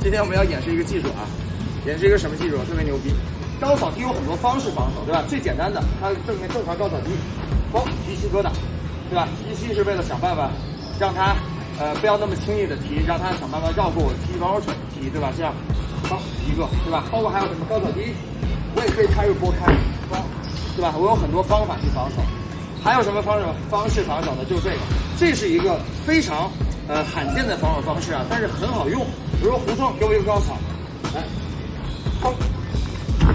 今天我们要演示一个技术啊，演示一个什么技术？特别牛逼。高扫踢有很多方式防守，对吧？最简单的，它正面正常高扫踢，嘣，提膝疙瘩，对吧？提膝是为了想办法让他呃不要那么轻易的提，让他想办法绕过我踢王手腿踢，对吧？这样，嘣一个，对吧？包括还有什么高扫踢，我也可以开入拨开，嘣，对吧？我有很多方法去防守。还有什么方式方式防守呢？就是这个，这是一个非常呃罕见的防守方式啊，但是很好用。比如说胡同给我一个高扫，来，砰，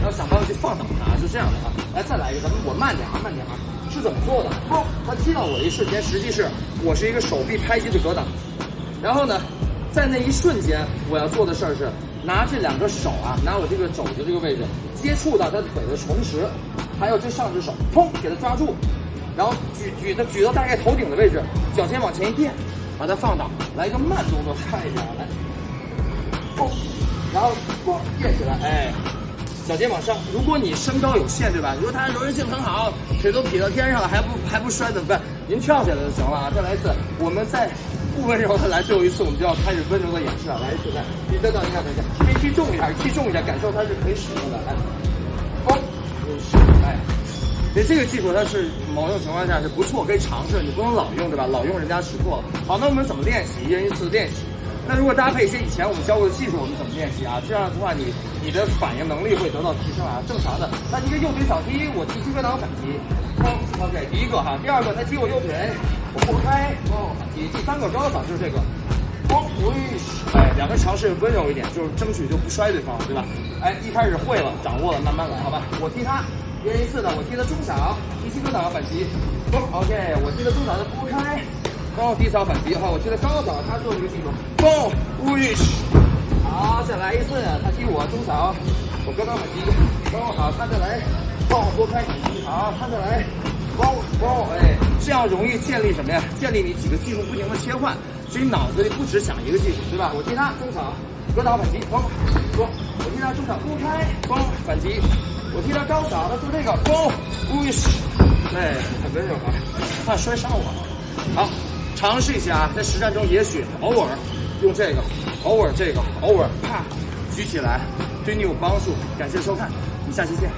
要想办法去放倒他，就这样的啊。来，再来一个，咱们我慢点啊，慢点啊。是怎么做的？砰，他踢到我的一瞬间，实际是我是一个手臂拍击的格挡，然后呢，在那一瞬间我要做的事儿是拿这两个手啊，拿我这个肘子这个位置接触到他腿的重时，还有这上只手，砰，给他抓住。然后举举的举到大概头顶的位置，脚尖往前一垫，把它放倒，来一个慢动作，看一下，来，嘣，然后嘣垫起来，哎，脚尖往上。如果你身高有限，对吧？如果他柔韧性很好，腿都劈到天上了，还不还不摔怎么办？您跳起来就行了啊！再来一次，我们再不温柔的来最后一次，我们就要开始温柔的演示了。来一次，来，你再等一下，等一下，可以踢重一点，踢重一点，感受它是可以使用的，来，嘣，哎。所以这个技术它是某种情况下是不错，可以尝试。你不能老用，对吧？老用人家识破。好，那我们怎么练习？一人一次练习。那如果搭配一些以前我们教过的技术，我们怎么练习啊？这样的话，你你的反应能力会得到提升啊。正常的，那一个右腿扫踢，我踢膝盖挡反击。OK，第一个哈，第二个他踢我右腿，我拨开，哦，反击。第三个高扫就是这个，哦，哎，两个尝试温柔一点，就是争取就不摔对方，对吧？哎，一开始会了，掌握了，慢慢来，好吧？我踢他。一人一次的，我踢的中小，提膝格挡反击，嘣，OK，我踢的中小的拨开，嘣，低扫反击，好，我踢的高扫，他做这个技术，嘣，wish，好，再来一次，他踢我中小，我格挡反击，嘣，好，他再来，嘣，拨开反击，好，他再来，嘣嘣，哎，这样容易建立什么呀？建立你几个技术不停的切换，所以脑子里不只想一个技术，对吧？我踢他中小，格挡反击，嘣，嘣，我踢他中场拨开，嘣，反击。我替他高扫，他做这个，嘣，呜西，哎，很温柔啊，怕摔伤我。好，尝试一下啊，在实战中也许偶尔用这个，偶尔这个，偶尔啪举起来，对你有帮助。感谢收看，我们下期见。